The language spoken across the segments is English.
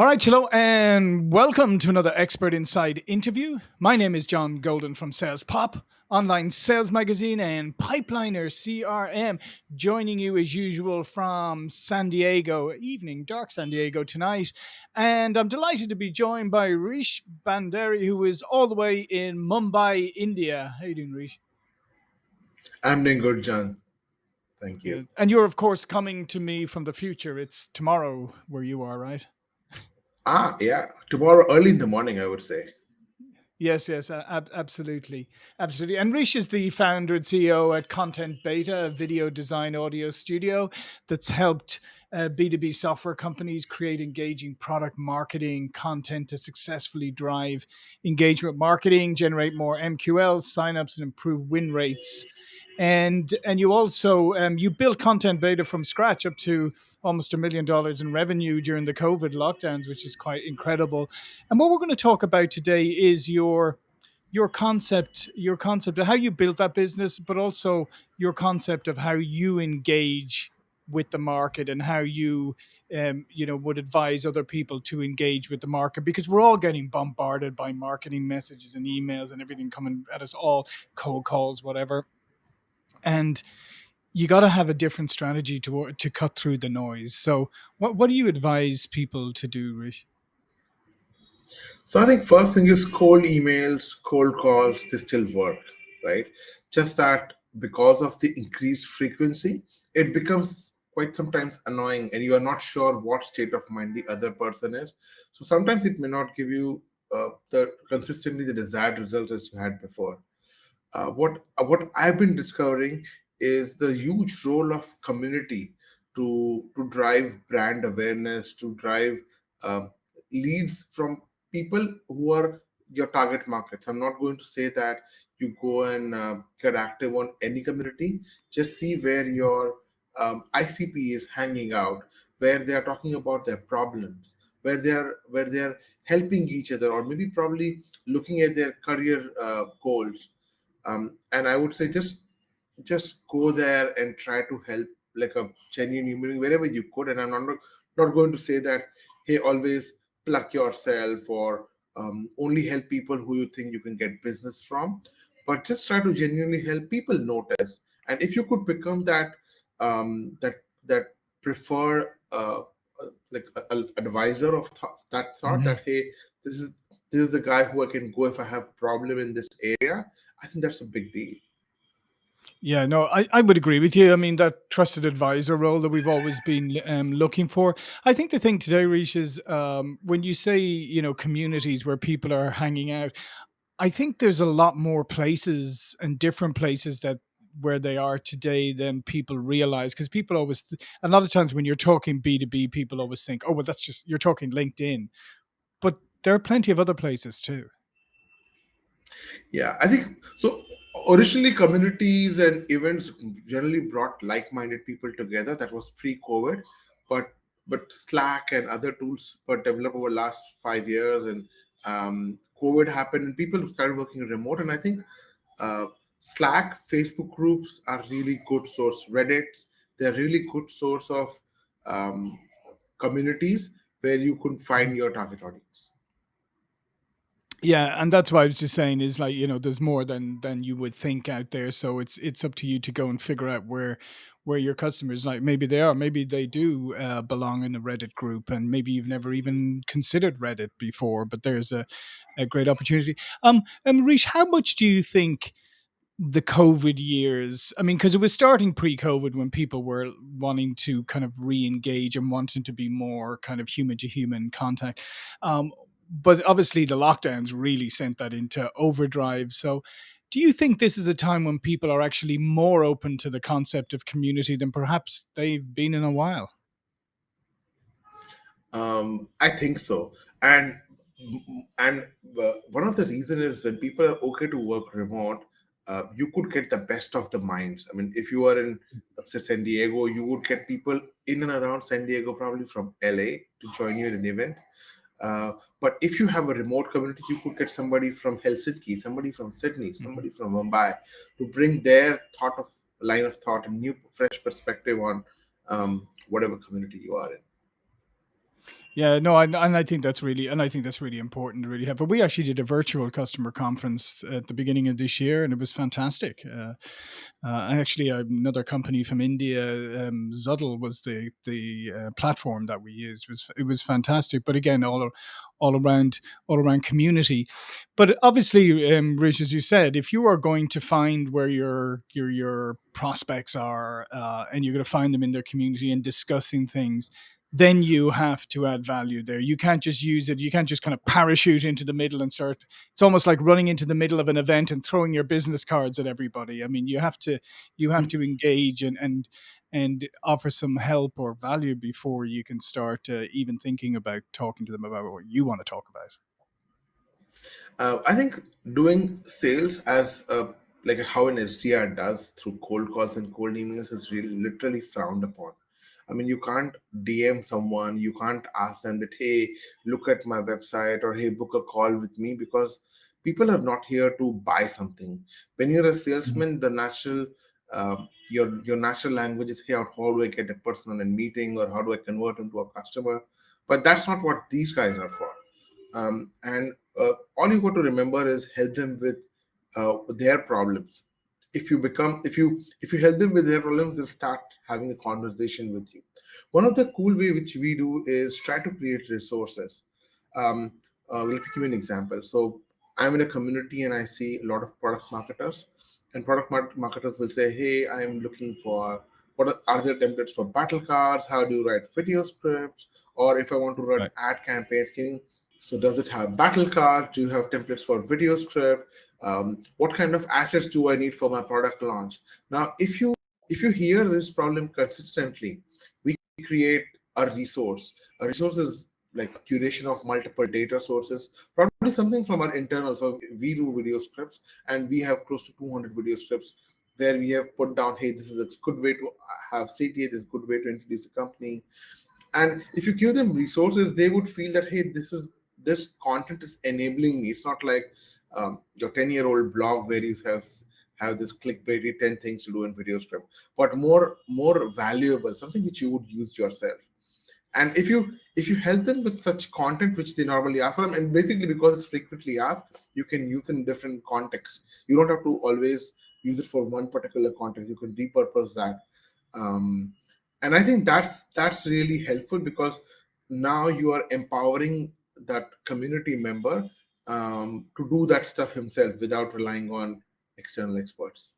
All right, hello, and welcome to another Expert Insights interview. My name is John Golden from Sales Pop, online sales magazine, and Pipeliner CRM, joining you as usual from San Diego, evening, dark San Diego tonight. And I'm delighted to be joined by Rish Bhandari, who is all the way in Mumbai, India. How you doing, Rish? I'm doing good, John. Thank you. And you're, of course, coming to me from the future. It's tomorrow where you are, right? Ah, yeah. Tomorrow, early in the morning, I would say. Yes, yes, ab- absolutely, absolutely. And Rish is the founder and CEO at Content Beta, a video design audio studio that's helped uh, B2B software companies create engaging product marketing content to successfully drive engagement marketing, generate more MQLs, signups, and improve win rates and and you also um, you built content beta from scratch up to almost a million dollars in revenue during the covid lockdowns which is quite incredible. And what we're going to talk about today is your your concept your concept of how you built that business but also your concept of how you engage with the market and how you um, you know would advise other people to engage with the market because we're all getting bombarded by marketing messages and emails and everything coming at us all cold calls whatever and you got to have a different strategy to to cut through the noise. So, what what do you advise people to do? So I think first thing is cold emails, cold calls, they still work, right? Just that because of the increased frequency, it becomes quite sometimes annoying and you are not sure what state of mind the other person is. So sometimes it may not give you uh, the consistently the desired results as you had before uh, what uh, what I've been discovering is the huge role of community to to drive brand awareness, to drive uh, leads from people who are your target markets. I'm not going to say that you go and uh, get active on any community. Just see where your um, ICP is hanging out, where they are talking about their problems, where they are where they are helping each other, or maybe probably looking at their career uh, goals um, and i would say just just go there and try to help like a genuine human wherever you could and i'm not not going to say that hey always pluck yourself or um, only help people who you think you can get business from but just try to genuinely help people notice and if you could become that um, that that prefer uh, like a, a advisor of th- that sort mm-hmm. that hey this is this is the guy who i can go if i have problem in this area I think that's a big deal. Yeah, no, I, I would agree with you. I mean, that trusted advisor role that we've always been um, looking for. I think the thing today, Rish, is um, when you say, you know, communities where people are hanging out, I think there's a lot more places and different places that where they are today than people realize because people always a lot of times when you're talking b2b people always think oh well that's just you're talking linkedin but there are plenty of other places too yeah, I think so. Originally, communities and events generally brought like-minded people together. That was pre-COVID, but but Slack and other tools were developed over the last five years, and um, COVID happened, and people started working remote. And I think uh, Slack, Facebook groups are really good source. Reddit, they're really good source of um, communities where you can find your target audience. Yeah, and that's why I was just saying is like you know there's more than than you would think out there, so it's it's up to you to go and figure out where where your customers like maybe they are, maybe they do uh, belong in a Reddit group, and maybe you've never even considered Reddit before, but there's a a great opportunity. Um, and Rish, how much do you think? the COVID years. I mean, because it was starting pre COVID when people were wanting to kind of re engage and wanting to be more kind of human to human contact. Um, but obviously the lockdowns really sent that into overdrive. So, do you think this is a time when people are actually more open to the concept of community than perhaps they've been in a while? Um, I think so, and and uh, one of the reasons is when people are okay to work remote, uh, you could get the best of the minds. I mean, if you are in say San Diego, you would get people in and around San Diego, probably from LA, to join you in an event. Uh, but if you have a remote community, you could get somebody from Helsinki, somebody from Sydney, mm-hmm. somebody from Mumbai to bring their thought of line of thought and new fresh perspective on um, whatever community you are in. Yeah, no, and, and I think that's really, and I think that's really important to really have. But we actually did a virtual customer conference at the beginning of this year, and it was fantastic. Uh, uh, and actually, another company from India, um, Zuddl, was the the uh, platform that we used. It was it was fantastic. But again, all all around all around community. But obviously, um, Rish, as you said, if you are going to find where your your your prospects are, uh, and you're going to find them in their community and discussing things then you have to add value there. You can't just use it. You can't just kind of parachute into the middle and start. It's almost like running into the middle of an event and throwing your business cards at everybody. I mean, you have to you have to engage and and and offer some help or value before you can start uh, even thinking about talking to them about what you want to talk about. Uh, I think doing sales as a, like how an SDR does through cold calls and cold emails is really literally frowned upon. I mean, you can't DM someone, you can't ask them that, hey, look at my website or hey, book a call with me because people are not here to buy something. When you're a salesman, the natural um, your your natural language is hey, how do I get a person on a meeting or how do I convert him to a customer? But that's not what these guys are for. Um, and uh, all you got to remember is help them with uh, their problems if you become if you if you help them with their problems they'll start having a conversation with you one of the cool way which we do is try to create resources um uh, let me give you an example so i'm in a community and i see a lot of product marketers and product marketers will say hey i'm looking for what are, are there templates for battle cards how do you write video scripts or if i want to run right. ad campaigns can you so does it have battle cards? Do you have templates for video script? Um, what kind of assets do I need for my product launch? Now, if you if you hear this problem consistently, we create a resource. A resource is like curation of multiple data sources, probably something from our internal. So we do video scripts and we have close to 200 video scripts where we have put down, hey, this is a good way to have CTA, this is a good way to introduce a company. And if you give them resources, they would feel that, hey, this is this content is enabling me. It's not like um, your 10 year old blog where you have have this clickbaity 10 things to do in video script, but more more valuable, something which you would use yourself. And if you if you help them with such content which they normally ask for them, and basically because it's frequently asked, you can use in different contexts. You don't have to always use it for one particular context. You can repurpose that. Um, and I think that's that's really helpful because now you are empowering that community member um, to do that stuff himself without relying on external experts.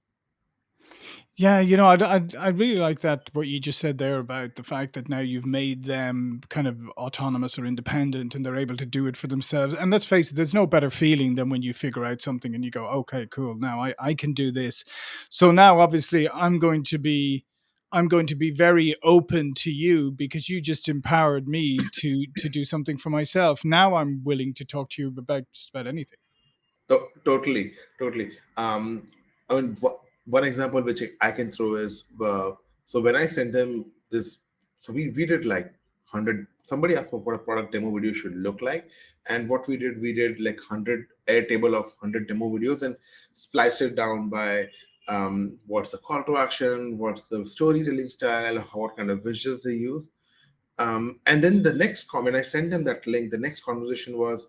Yeah, you know, I'd, I'd, i really like that what you just said there about the fact that now you've made them kind of autonomous or independent and they're able to do it for themselves. And let's face it, there's no better feeling than when you figure out something and you go, okay, cool, now I, I can do this. So now obviously I'm going to be I'm going to be very open to you because you just empowered me to to do something for myself. Now I'm willing to talk to you about just about anything. totally, totally. Um, I mean, one example which I can throw is uh, so when I sent them this, so we we did like hundred. Somebody asked for what a product demo video should look like, and what we did, we did like hundred Airtable of hundred demo videos and spliced it down by um, what's the call to action, what's the storytelling style, what kind of visuals they use. Um, and then the next comment, I sent them that link. The next conversation was,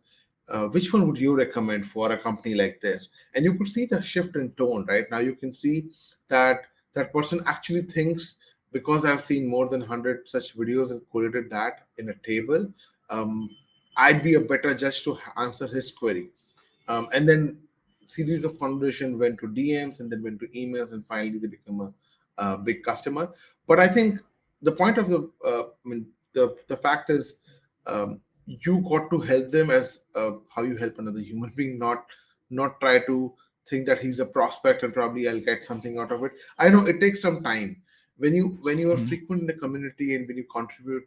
uh, which one would you recommend for a company like this? And you could see the shift in tone, right? Now you can see that that person actually thinks because I've seen more than 100 such videos and collated that in a table, um, I'd be a better judge to answer his query. Um, and then series of conversation went to DMs and then went to emails, and finally they become a, a big customer. But I think the point of the, uh, I mean, the the fact is, um, you got to help them as uh, how you help another human being, not not try to think that he's a prospect and probably I'll get something out of it. I know it takes some time when you when you are mm-hmm. frequent in the community and when you contribute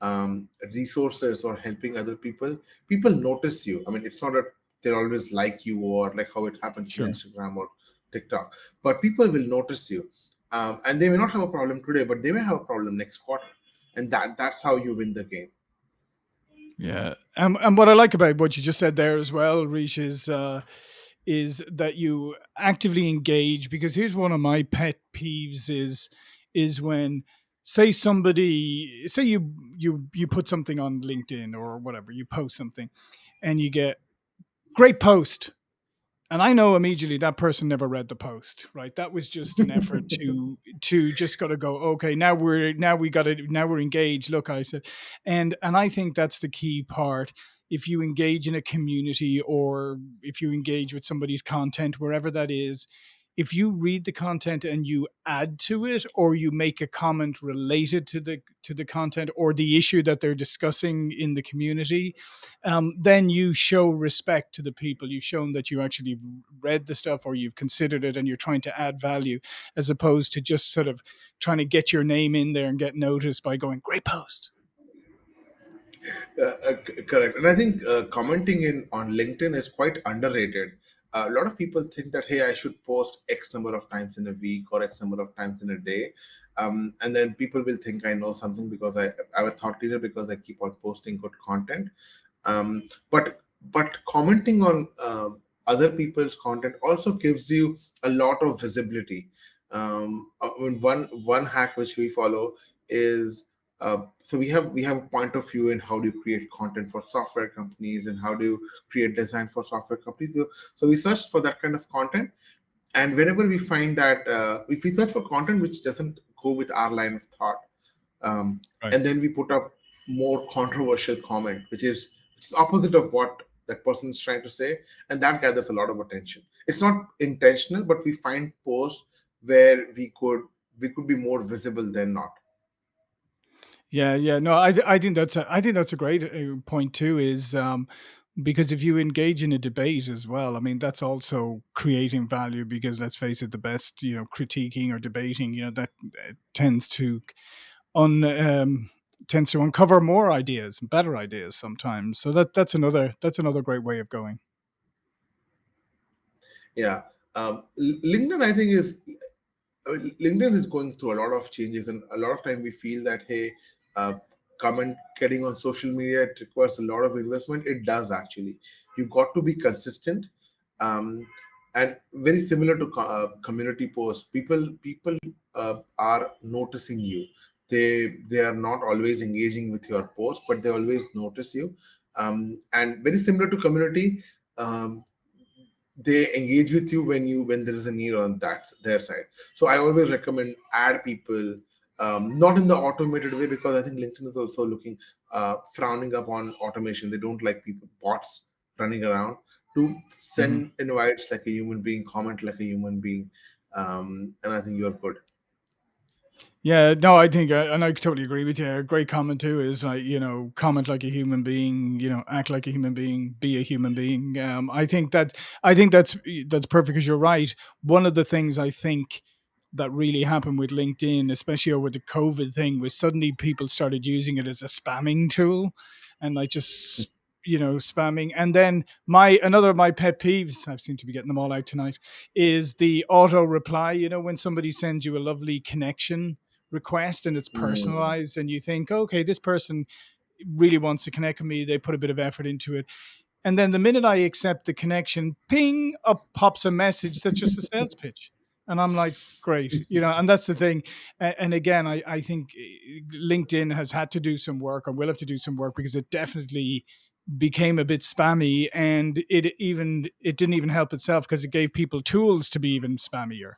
um, resources or helping other people, people notice you. I mean, it's not a they'll always like you or like how it happens sure. on Instagram or TikTok. But people will notice you. Um, and they may not have a problem today, but they may have a problem next quarter. And that that's how you win the game. Yeah. And, and what I like about what you just said there as well, Rish, is uh, is that you actively engage because here's one of my pet peeves is is when say somebody say you you you put something on linkedin or whatever you post something and you get great post and I know immediately that person never read the post, right? That was just an effort to to just got to go. Okay, now we're now we got to now we're engaged. Look, I said, and and I think that's the key part. If you engage in a community or if you engage with somebody's content, wherever that is, if you read the content and you add to it or you make a comment related to the to the content or the issue that they're discussing in the community um, then you show respect to the people you've shown that you actually read the stuff or you've considered it and you're trying to add value as opposed to just sort of trying to get your name in there and get noticed by going great post Uh, uh, correct. And I think uh, commenting in on LinkedIn is quite underrated. Uh, a lot of people think that hey, I should post X number of times in a week or X number of times in a day, um, and then people will think I know something because I I'm a thought leader because I keep on posting good content. Um, but but commenting on uh, other people's content also gives you a lot of visibility. Um, I mean, one one hack which we follow is uh, so we have we have a point of view in how do you create content for software companies and how do you create design for software companies. So, we search for that kind of content. And whenever we find that uh, if we search for content which doesn't go with our line of thought um, right. and then we put up more controversial comment which is which is opposite of what that person is trying to say and that gathers a lot of attention. It's not intentional but we find posts where we could we could be more visible than not Yeah, yeah. No, I, I think that's a, I think that's a great uh, point too. Is um, because if you engage in a debate as well, I mean, that's also creating value. Because let's face it, the best you know critiquing or debating, you know, that uh, tends to un um, tends to uncover more ideas and better ideas sometimes. So that that's another that's another great way of going. yeah um, linkedin i think is LinkedIn is going through a lot of changes, and a lot of time we feel that hey, uh, comment getting on social media it requires a lot of investment. It does actually. You got to be consistent, um, and very similar to co- uh, community posts. People people uh, are noticing you. They they are not always engaging with your post, but they always notice you. Um, and very similar to community. Um, they engage with you when you when there is a need on that their side so i always recommend add people um, not in the automated way because i think linkedin is also looking uh, frowning upon automation they don't like people bots running around to send invites like a human being comment like a human being um, and i think you're good Yeah, no, I think, uh, and I totally agree with you. A great comment too is like, you know, comment like a human being, you know, act like a human being, be a human being. Um, I think that, I think that's that's perfect because you're right. One of the things I think that really happened with LinkedIn, especially over the COVID thing, was suddenly people started using it as a spamming tool, and like just you know spamming. And then my another of my pet peeves, I seem to be getting them all out tonight, is the auto reply. You know, when somebody sends you a lovely connection request and it's Mm, personalized and you think okay this person really wants to connect with me they put a bit of effort into it and then the minute i accept the connection ping up pops a message that's just a sales pitch and i'm like great you know and that's the thing. And again i, I think eh, linkedin has had to do some work or will have to do some work because it definitely became a bit spammy and it even it didn't even help itself because it gave people tools to be even spammier.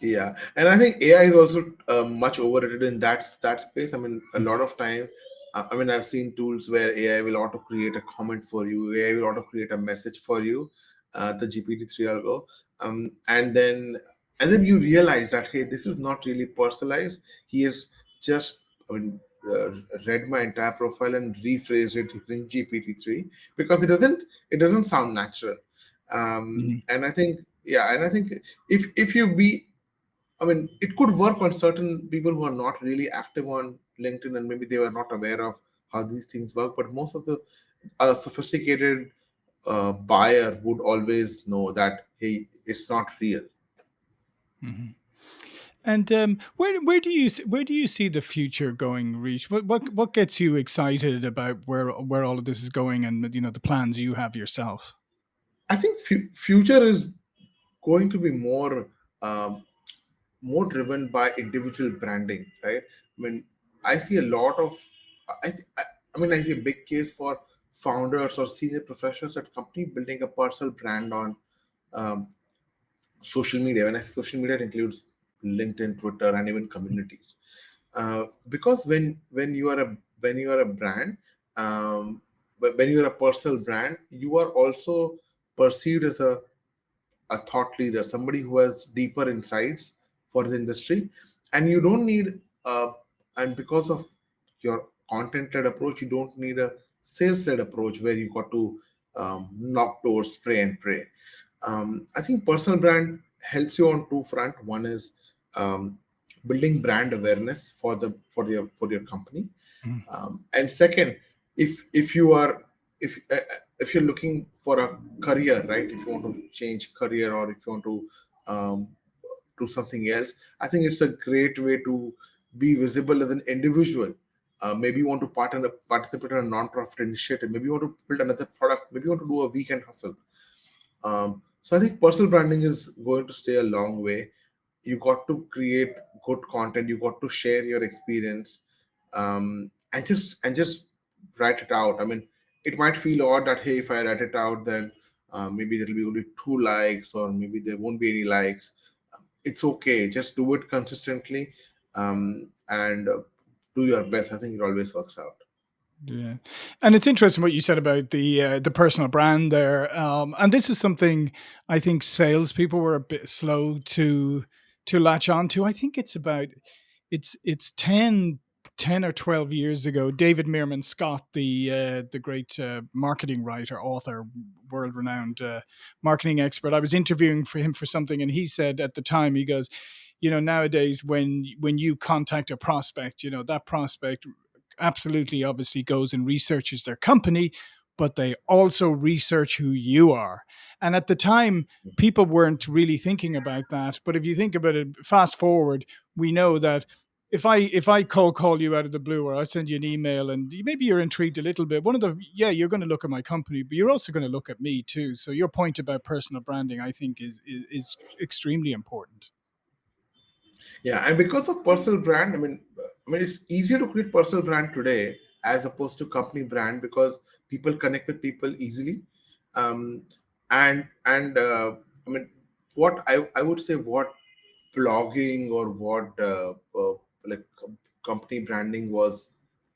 Yeah, and I think AI is also uh, much overrated in that that space. I mean, a lot of time, uh, I mean, I've seen tools where AI will auto create a comment for you, AI will auto create a message for you, uh, the GPT three algo, um, and then and then you realize that hey, this is not really personalized. He has just, I mean, uh, read my entire profile and rephrased it using GPT three because it doesn't it doesn't sound natural, um, Mhm. and I think yeah, and I think if if you be I mean, it could work on certain people who are not really active on LinkedIn and maybe they were not aware of how these things work. But most of the uh, sophisticated uh, buyer would always know that, hey, it's not real. Mhm. And um, where where do you where do you see the future going, Rish? What what what gets you excited about where where all of this is going, and you know the plans you have yourself? I think fu- future is going to be more. Um, more driven by individual branding, right? I mean, I see a lot of, I, I I mean, I see a big case for founders or senior professionals at company building a personal brand on um, social media. When I say social media, it includes LinkedIn, Twitter, and even communities. Uh, because when when you are a when you are a brand, um, when you are a personal brand, you are also perceived as a a thought leader, somebody who has deeper insights for the industry, and you don't need uh, and because of your content-led approach, you don't need a sales-led approach where you got to um, knock doors, spray and pray. Um, I think personal brand helps you on two front. One is um, building brand awareness for the for your for your company, Mm. um, and second, if if you are if uh, if you're looking for a career, right? If you want to change career or if you want to um, do something else, I think it's a great way to be visible as an individual. Uh, maybe you want to part in participate in a non-profit initiative. Maybe you want to build another product. Maybe you want to do a weekend hustle. Um, so I think personal branding is going to stay a long way. You got to create good content. You got to share your experience, um, and just and just write it out. I mean, it might feel odd that hey, if I write it out, then uh, maybe there'll be only two likes, or maybe there won't be any likes. It's okay. Just do it consistently, um, and uh, do your best. I think it always works out. Yeah, and it's interesting what you said about the uh, the personal brand there. Um, and this is something I think salespeople were a bit slow to to latch on to. I think it's about it's it's 10 10 or 12 years ago david meerman scott the uh, the great uh, marketing writer author world renowned uh, marketing expert i was interviewing for him for something and he said at the time he goes you know nowadays when when you contact a prospect you know that prospect absolutely obviously goes and researches their company but they also research who you are and at the time mm. people weren't really thinking about that but if you think about it fast forward we know that if I if I cold call you out of the blue or I send you an email and maybe you're intrigued a little bit, one of the yeah, you're going to look at my company, but you're also going to look at me too. So your point about personal branding, I think, is is, is extremely important. Yeah, and because of personal brand, I mean, I mean, it's easier to create personal brand today as opposed to company brand because people connect with people easily, um, and and uh, I mean, what I I would say what blogging or what uh, uh, like company branding was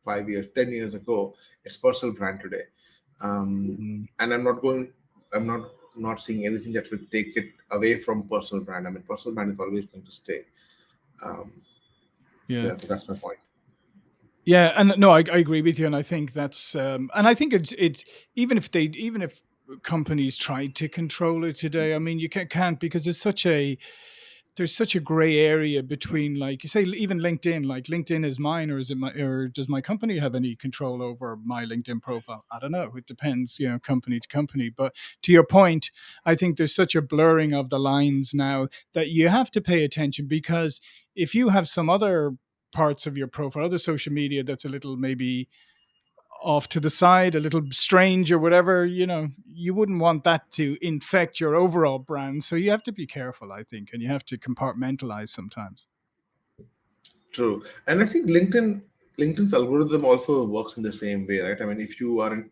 five years, ten years ago, it's personal brand today, um, Mm, and I'm not going, I'm not not seeing anything that will take it away from personal brand. I mean, personal brand is always going to stay. Um, yeah. so that's my point. Yeah, and no, I, I agree with you, and I think that's, um, and I think it's it's even if they even if companies tried to control it today, I mean, you can't, can't because it's such a there's such a gray area between like you say even linkedin like linkedin is mine or is it my or does my company have any control over my linkedin profile? I don't know. It depends you know company to company. But to your point i think there's such a blurring of the lines now that you have to pay attention because if you have some other parts of your profile other social media that's a little maybe off to the side, a little strange or whatever, you know, you wouldn't want that to infect your overall brand. So you have to be careful, I think, and you have to compartmentalize sometimes. True, and I think LinkedIn LinkedIn's algorithm also works in the same way, right? I mean, if you are in,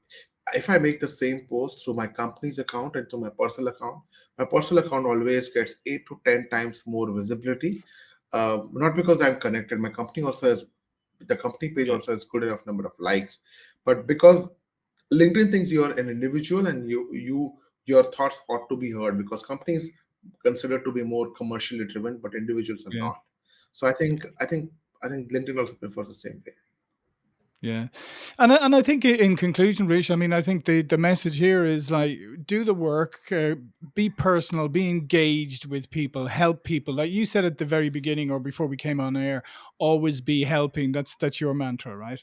if I make the same post through my company's account and through my personal account, my personal account always gets eight to ten times more visibility. Uh, not because I'm connected, my company also has the company page also has good enough number of likes, but because LinkedIn thinks you're an individual and you you your thoughts ought to be heard because companies considered to be more commercially driven, but individuals are Yeah. not. So I think I think I think LinkedIn also prefers the same way. Yeah, and I, and I think in conclusion, Rish, I mean, I think the the message here is like do the work, uh, be personal, be engaged with people, help people. Like you said at the very beginning or before we came on air, always be helping. That's that's your mantra, right?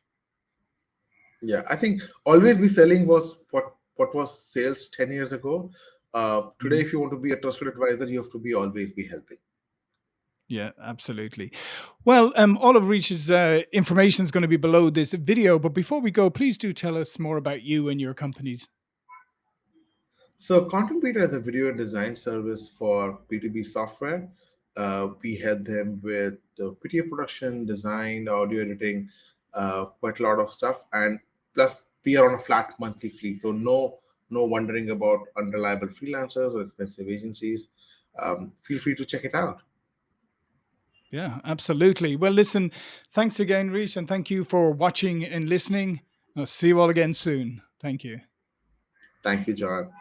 Yeah, I think always be selling was what what was sales ten years ago. Uh, today, if you want to be a trusted advisor, you have to be always be helping. Yeah, absolutely. Well, um, all of Rish's uh, information is going to be below this video. But before we go, please do tell us more about you and your companies. So, Content Beta is a video and design service for B2B software. Uh, we help them with the video production, design, audio editing, uh, quite a lot of stuff. And plus, we are on a flat monthly fee, so no no wondering about unreliable freelancers or expensive agencies. Um, feel free to check it out. Yeah, absolutely. Well, listen, thanks again, Rish, and thank you for watching and listening. I'll see you all again soon. Thank you. Thank you, John.